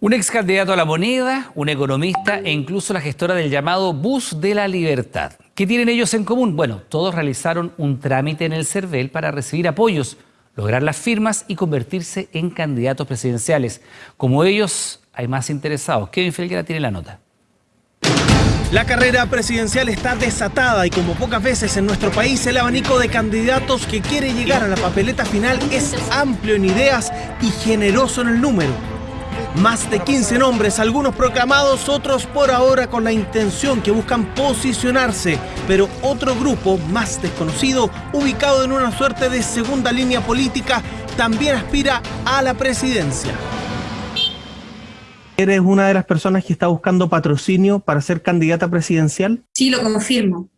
Un ex candidato a la moneda, un economista e incluso la gestora del llamado Bus de la Libertad. ¿Qué tienen ellos en común? Bueno, todos realizaron un trámite en el CERVEL para recibir apoyos, lograr las firmas y convertirse en candidatos presidenciales. Como ellos, hay más interesados. Kevin Felguera tiene la nota. La carrera presidencial está desatada y como pocas veces en nuestro país el abanico de candidatos que quiere llegar a la papeleta final es amplio en ideas y generoso en el número. Más de 15 nombres, algunos proclamados, otros por ahora con la intención que buscan posicionarse, pero otro grupo más desconocido, ubicado en una suerte de segunda línea política, también aspira a la presidencia. ¿Eres una de las personas que está buscando patrocinio para ser candidata presidencial? Sí, lo confirmo.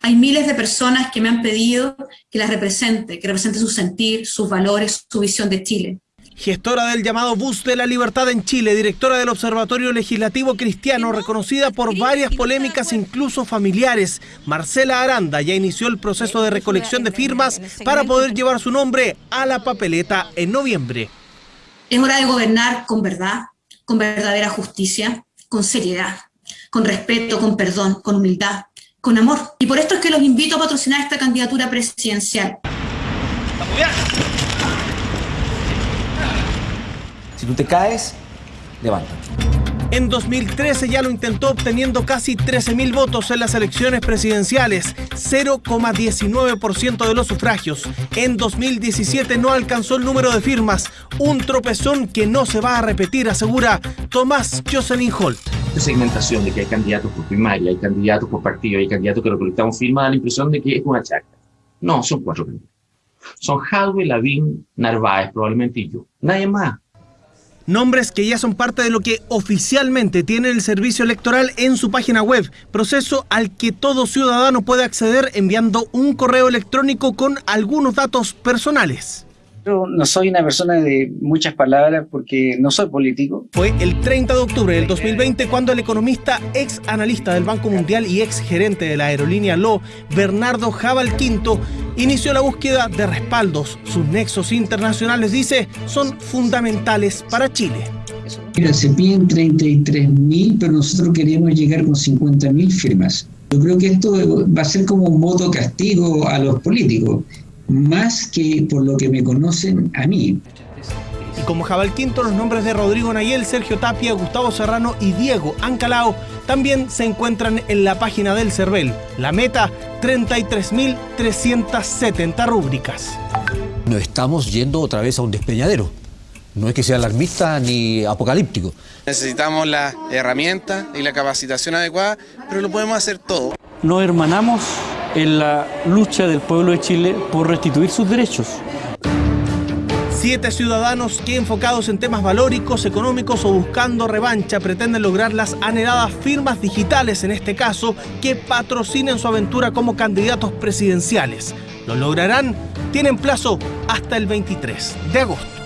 Hay miles de personas que me han pedido que las represente, que represente su sentir, sus valores, su visión de Chile gestora del llamado Bus de la Libertad en Chile, directora del Observatorio Legislativo Cristiano, reconocida por varias polémicas incluso familiares. Marcela Aranda ya inició el proceso de recolección de firmas para poder llevar su nombre a la papeleta en noviembre. Es hora de gobernar con verdad, con verdadera justicia, con seriedad, con respeto, con perdón, con humildad, con amor. Y por esto es que los invito a patrocinar esta candidatura presidencial. Si tú te caes, levántate. En 2013 ya lo intentó obteniendo casi 13.000 votos en las elecciones presidenciales, 0,19% de los sufragios. En 2017 no alcanzó el número de firmas, un tropezón que no se va a repetir, asegura Tomás Jocelyn Holt. Esta segmentación de que hay candidatos por primaria, hay candidatos por partido, hay candidatos que recolectamos firmas, da la impresión de que es una chacra. No, son cuatro Son Jadwe, Lavín, Narváez, probablemente y yo. Nadie más. Nombres que ya son parte de lo que oficialmente tiene el servicio electoral en su página web, proceso al que todo ciudadano puede acceder enviando un correo electrónico con algunos datos personales. Yo no soy una persona de muchas palabras porque no soy político. Fue el 30 de octubre del 2020 cuando el economista, ex analista del Banco Mundial y ex gerente de la aerolínea LO, Bernardo Jabal Quinto, inició la búsqueda de respaldos. Sus nexos internacionales, dice, son fundamentales para Chile. Mira, se piden 33 mil, pero nosotros queríamos llegar con 50 mil firmas. Yo creo que esto va a ser como un voto castigo a los políticos más que por lo que me conocen a mí. Y como Jabal Quinto, los nombres de Rodrigo Nayel, Sergio Tapia, Gustavo Serrano y Diego Ancalao también se encuentran en la página del CERVEL. La meta, 33.370 rúbricas. No estamos yendo otra vez a un despeñadero. No es que sea alarmista ni apocalíptico. Necesitamos la herramienta y la capacitación adecuada, pero lo podemos hacer todo. Nos hermanamos en la lucha del pueblo de Chile por restituir sus derechos. Siete ciudadanos que enfocados en temas valóricos, económicos o buscando revancha pretenden lograr las anheladas firmas digitales, en este caso, que patrocinen su aventura como candidatos presidenciales. ¿Lo lograrán? Tienen plazo hasta el 23 de agosto.